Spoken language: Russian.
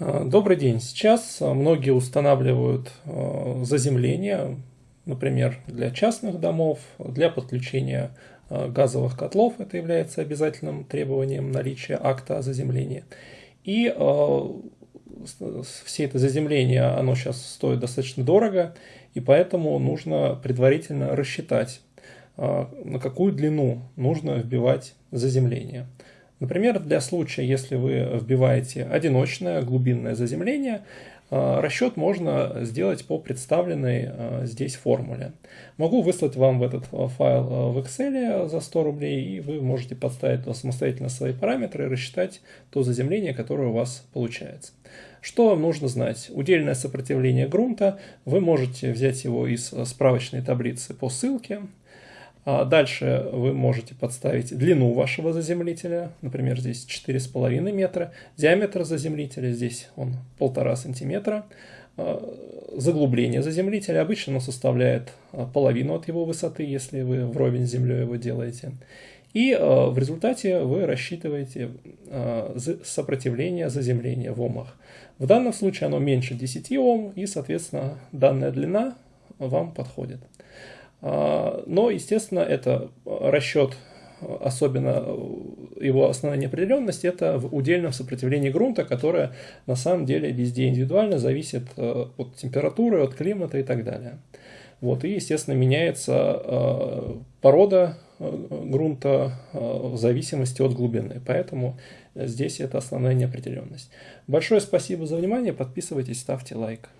А, добрый день. Сейчас многие устанавливают а, заземление, например, для частных домов, для подключения газовых котлов. Это является обязательным требованием наличия акта о заземлении. И все это заземление, оно сейчас стоит достаточно дорого, и поэтому нужно предварительно рассчитать, на какую длину нужно вбивать заземление. Например, для случая, если вы вбиваете одиночное глубинное заземление, э, расчет можно сделать по представленной э, здесь формуле. Могу выслать вам в этот э, файл в Excel за 100 рублей, и вы можете подставить самостоятельно свои параметры и рассчитать то заземление, которое у вас получается. Что вам нужно знать? Удельное сопротивление грунта, вы можете взять его из справочной таблицы по ссылке, дальше вы можете подставить длину вашего заземлителя, например, здесь 4,5 метра, диаметр заземлителя, здесь он 1,5 сантиметра, а, заглубление заземлителя, обычно оно составляет а, половину от его высоты, если вы вровень с землей его делаете. И в результате вы рассчитываете сопротивление заземления в омах. В данном случае оно меньше 10 Ом, и, соответственно, данная длина вам подходит. А, но, естественно, это расчет, особенно его основная неопределенность, это в удельном сопротивлении грунта, которое на самом деле везде индивидуально зависит э, от температуры, от климата и так далее. Вот, и, естественно, меняется порода грунта в зависимости от глубины. Поэтому здесь это основная неопределенность. Большое спасибо за внимание. Подписывайтесь, ставьте лайк.